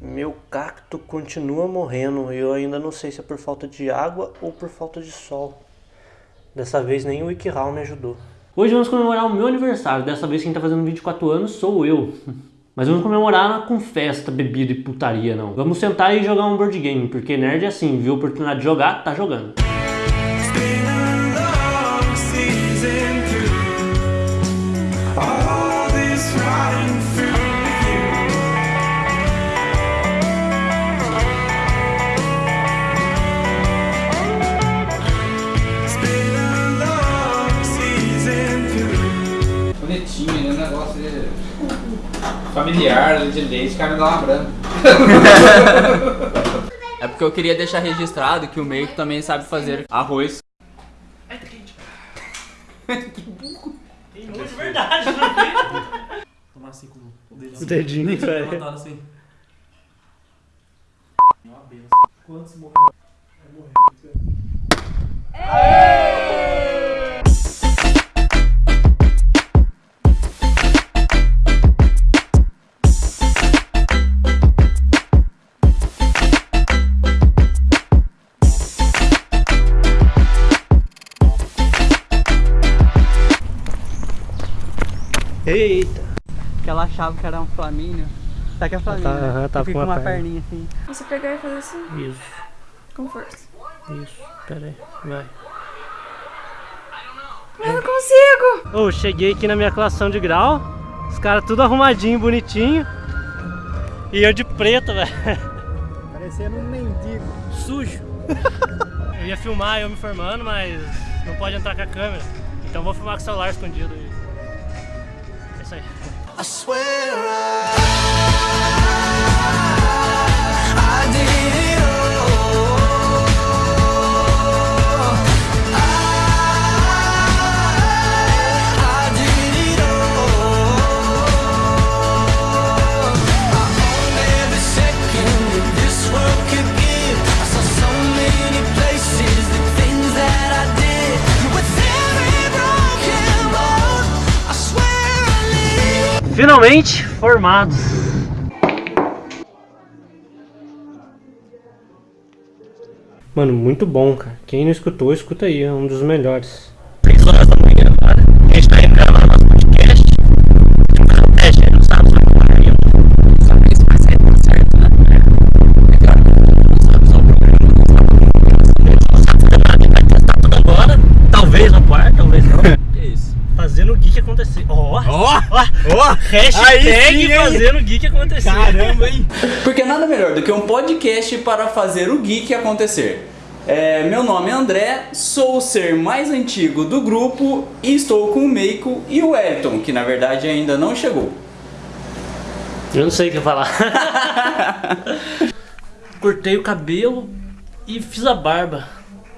Meu cacto continua morrendo e eu ainda não sei se é por falta de água ou por falta de sol. Dessa vez nem o WikiHow me ajudou. Hoje vamos comemorar o meu aniversário. Dessa vez quem tá fazendo 24 anos sou eu. Mas vamos comemorar com festa, bebida e putaria, não. Vamos sentar e jogar um board game, porque nerd é assim, viu a oportunidade de jogar, tá jogando. Bonitinho, né? Negócio de familiar, de leite, cara me dá uma branca. É porque eu queria deixar registrado que o Meiko também sabe fazer arroz. Tem de verdade, não tem? Tomar assim com o dedinho. O dedinho, velho. Assim. Uma benção. Quantos morreram? Vai Eita. Que ela achava que era um flamínio. Sabe que é flamínio? Tá, né? aham, tava Que com uma uma perninha assim. Você pegar e fazer assim, Isso, com força. isso. Pera aí, vai. Eu não consigo! Ô, cheguei aqui na minha colação de grau. Os caras tudo arrumadinho, bonitinho. E eu de preto, velho. Parecendo um mendigo. Sujo. eu ia filmar eu me formando, mas não pode entrar com a câmera. Então vou filmar com o celular escondido. E- É isso aí. Finalmente formados. Mano, muito bom, cara. Quem não escutou, escuta aí, é um dos melhores. 3 horas da manhã agora. A gente tá indo gravar nosso podcast. Gente, não sabe sobre o aí, ó. Sabe isso, mas aí tá certo, né? É claro, não sabe sobre o programa, não sabe sobre o programa. Não sabe fazer nada, a gente vai testar tudo agora. Talvez no quarto, talvez não. Que isso? Fazendo o geek acontecer. Ó, Ó! ó, hashtag fazendo o geek acontecer. Caramba, hein? Porque nada melhor do que um podcast para fazer o geek acontecer. É, meu nome é André, sou o ser mais antigo do grupo e estou com o Meiko e o Elton, que na verdade ainda não chegou. Eu não sei o que falar. Cortei o cabelo e fiz a barba.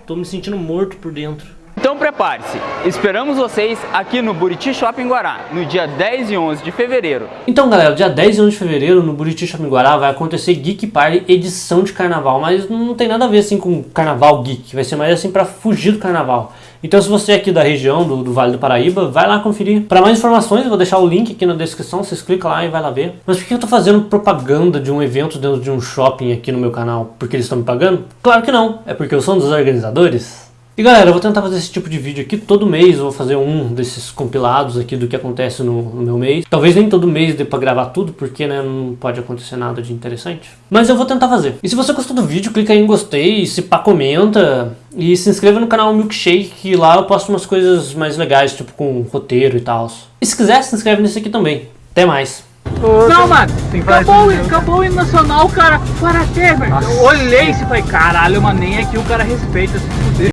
Tô me sentindo morto por dentro. Então prepare-se, esperamos vocês aqui no Buriti Shopping Guará, no dia 10 e 11 de fevereiro. Então, galera, dia 10 e 11 de fevereiro, no Buriti Shopping Guará, vai acontecer Geek Party edição de carnaval. Mas não tem nada a ver, assim, com carnaval geek. Vai ser mais, assim, pra fugir do carnaval. Então, se você é aqui da região, do, do Vale do Paraíba, vai lá conferir. Para mais informações, eu vou deixar o link aqui na descrição. Vocês clicam lá e vai lá ver. Mas por que eu tô fazendo propaganda de um evento dentro de um shopping aqui no meu canal? Porque eles estão me pagando? Claro que não. É porque eu sou um dos organizadores. E galera, eu vou tentar fazer esse tipo de vídeo aqui todo mês, eu vou fazer um desses compilados aqui do que acontece no, no meu mês. Talvez nem todo mês dê pra gravar tudo, porque né, não pode acontecer nada de interessante. Mas eu vou tentar fazer. E se você gostou do vídeo, clica aí em gostei, se pá, comenta. E se inscreva no canal Milkshake, que lá eu posto umas coisas mais legais, tipo com roteiro e tal. E se quiser, se inscreve nesse aqui também. Até mais. Não, mano, acabou, o- acabou o hino nacional, cara. Para ter, velho. Eu olhei e falei, caralho, mano, nem aqui o cara respeita. se fuder.